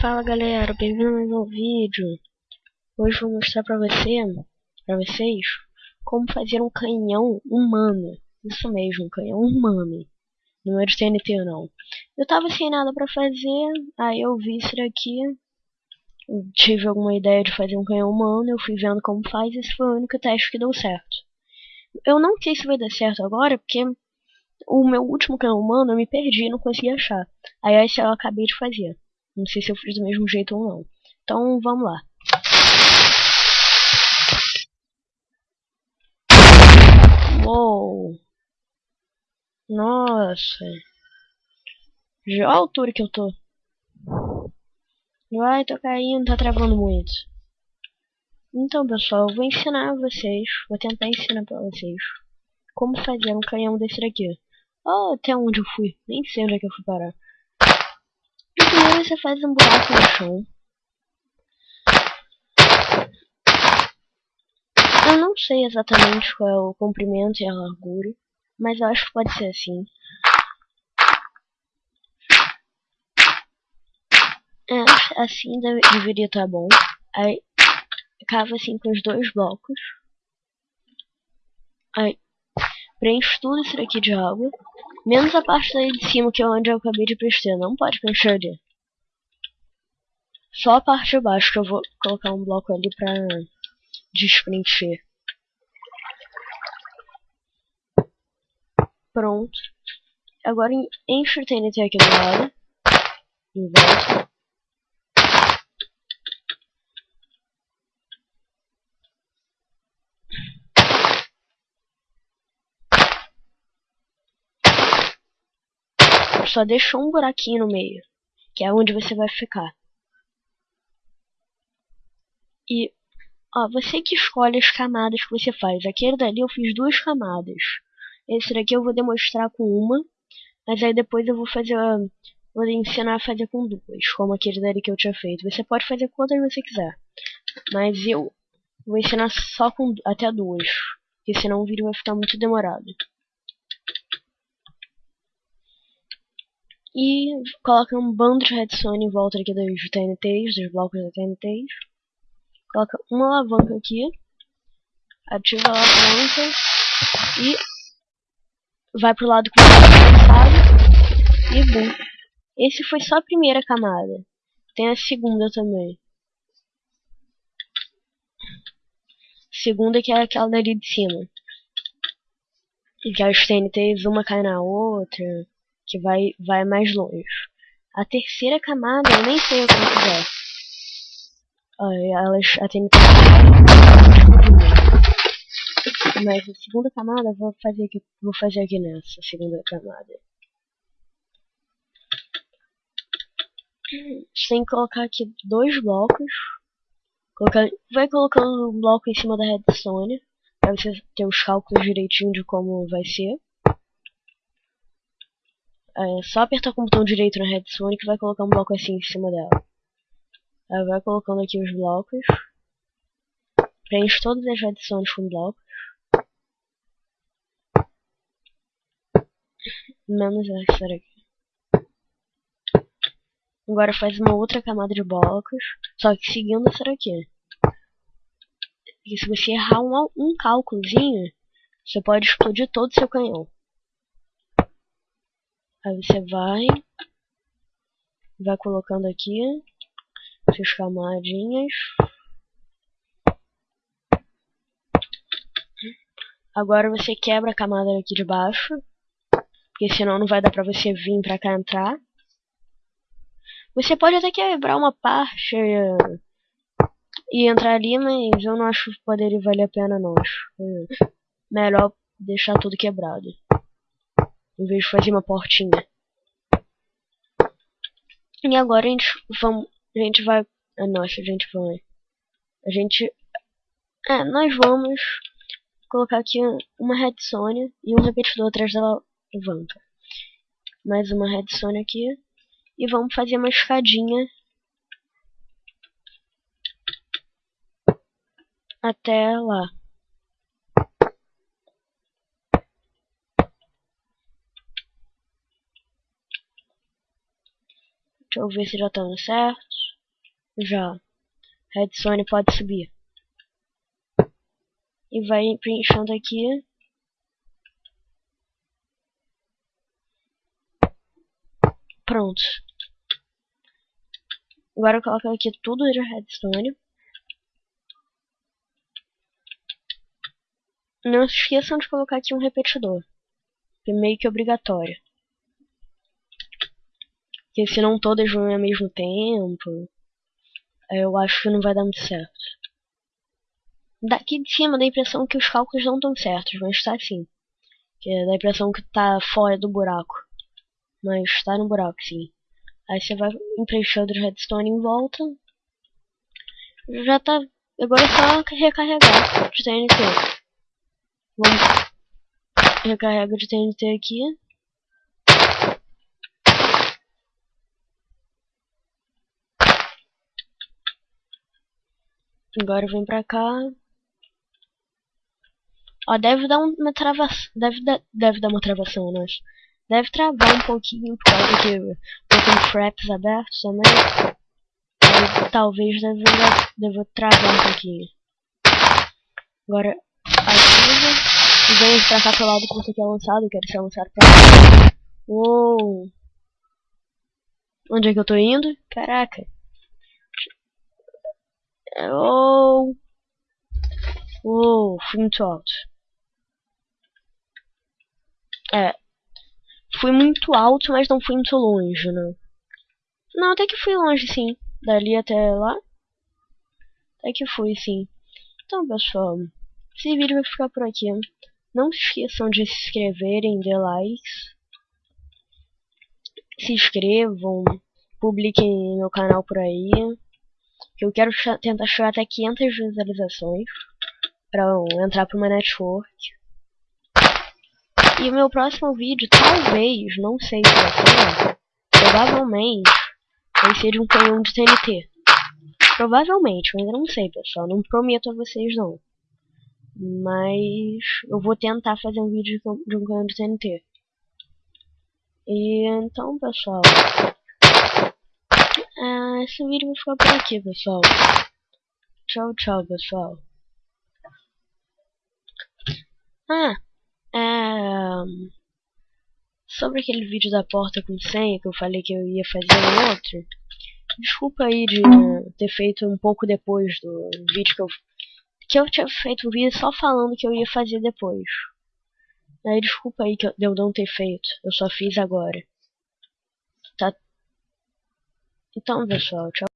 Fala galera, bem-vindo a mais um vídeo. Hoje vou mostrar pra você, pra vocês, como fazer um canhão humano. Isso mesmo, um canhão humano. Não é de TNT não. Eu tava sem nada pra fazer, aí eu vi isso daqui. Tive alguma ideia de fazer um canhão humano, eu fui vendo como faz esse foi o único teste que deu certo. Eu não sei se vai dar certo agora, porque o meu último canhão humano eu me perdi não consegui achar. Aí esse eu acabei de fazer. Não sei se eu fiz do mesmo jeito ou não. Então vamos lá. Uou! Nossa! Já a altura que eu tô. Vai, tô caindo, tá travando muito. Então, pessoal, eu vou ensinar vocês, vou tentar ensinar pra vocês como fazer um canhão desse daqui. Oh, até onde eu fui? Nem sei onde é que eu fui parar. Você faz um buraco no chão. Eu não sei exatamente qual é o comprimento e a largura, mas eu acho que pode ser assim. É, assim deve, deveria estar tá bom. Aí, cava assim com os dois blocos. Aí, preenche tudo isso daqui de água. Menos a parte daí de cima, que é onde eu acabei de preencher. Não pode preencher ali. Só a parte de baixo que eu vou colocar um bloco ali pra despreencher. Pronto. Agora enche o TNT aqui do lado. Em volta. Só deixou um buraquinho no meio, que é onde você vai ficar. E ó, você que escolhe as camadas que você faz. Aquele dali eu fiz duas camadas. Esse daqui eu vou demonstrar com uma, mas aí depois eu vou fazer, vou ensinar a fazer com duas, como aquele dali que eu tinha feito. Você pode fazer quantas você quiser, mas eu vou ensinar só com até duas, porque senão o vídeo vai ficar muito demorado. E coloca um bando de redstone em volta aqui dos TNTs, dos blocos da TNTs. Coloca uma alavanca aqui. Ativa a alavanca. E vai pro lado que você tá E bum. Esse foi só a primeira camada. Tem a segunda também. Segunda que é aquela dali de cima. Que as TNTs uma cai na outra. Que vai, vai mais longe. A terceira camada eu nem sei como é. Elas atendem Mas a segunda camada vou fazer aqui, vou fazer aqui nessa segunda camada. Que colocar aqui dois blocos. Colocar, vai colocando um bloco em cima da redstone. Pra você ter os cálculos direitinho de como vai ser. É só apertar com o botão direito na redstone que vai colocar um bloco assim em cima dela. Vai colocando aqui os blocos. Preenche todas as adições com blocos. Menos essa daqui. Agora faz uma outra camada de blocos. Só que seguindo essa daqui. E se você errar um, um cálculozinho, você pode explodir todo o seu canhão. Aí você vai. Vai colocando aqui essas camadinhas. Agora você quebra a camada aqui de baixo. Porque senão não vai dar pra você vir pra cá entrar. Você pode até quebrar uma parte eh, e entrar ali, mas eu não acho que poderia valer a pena não. Acho melhor deixar tudo quebrado. Em vez de fazer uma portinha. E agora a gente vamos a gente vai. Ah, nossa, a gente vai. A gente. É, nós vamos colocar aqui uma redstone e um repetidor atrás da alavanca. Mais uma redstone aqui. E vamos fazer uma escadinha até lá. Deixa eu ver se já tá dando certo. Já. Redstone pode subir. E vai preenchendo aqui. Pronto. Agora eu coloco aqui tudo de redstone. Não se esqueçam de colocar aqui um repetidor. Que é meio que obrigatório. Porque se não todas vão ao mesmo tempo, eu acho que não vai dar muito certo. Daqui de cima dá a impressão que os cálculos não estão certos, mas está assim. Que dá a impressão que está fora do buraco. Mas está no buraco, sim. Aí você vai preenchendo o redstone em volta. Já tá. Agora é só recarregar de TNT. Vamos. Recarrega de TNT aqui. Agora vem pra cá. Ó, deve dar uma travação. Deve, dar, deve dar uma travação, né? Deve travar um pouquinho por causa que eu tenho abertos também. Aí, talvez deve, deve travar um pouquinho. Agora, ativa. E vem pra cá pro lado que você quer lançado. Eu quero ser lançado pra cá. Uou! Onde é que eu tô indo? Caraca! Oh! Oh, fui muito alto. É. Fui muito alto, mas não fui muito longe, né? Não, até que fui longe, sim. Dali até lá. Até que fui, sim. Então, pessoal, esse vídeo vai ficar por aqui. Não se esqueçam de se inscreverem, de likes. Se inscrevam, publiquem meu canal por aí eu quero tentar chegar até 500 visualizações para entrar para uma network. E o meu próximo vídeo, talvez, não sei se vai ser, provavelmente, vai ser de um canhão de TNT. Provavelmente, eu ainda não sei, pessoal, não prometo a vocês não. Mas eu vou tentar fazer um vídeo de um canhão de TNT. E então, pessoal, ah, esse vídeo vai ficar por aqui, pessoal. Tchau, tchau, pessoal. Ah, é... Sobre aquele vídeo da porta com senha que eu falei que eu ia fazer um outro. Desculpa aí de ter feito um pouco depois do vídeo que eu... Que eu tinha feito um vídeo só falando que eu ia fazer depois. Aí desculpa aí que eu não ter feito. Eu só fiz agora. Tá então, pessoal, tchau.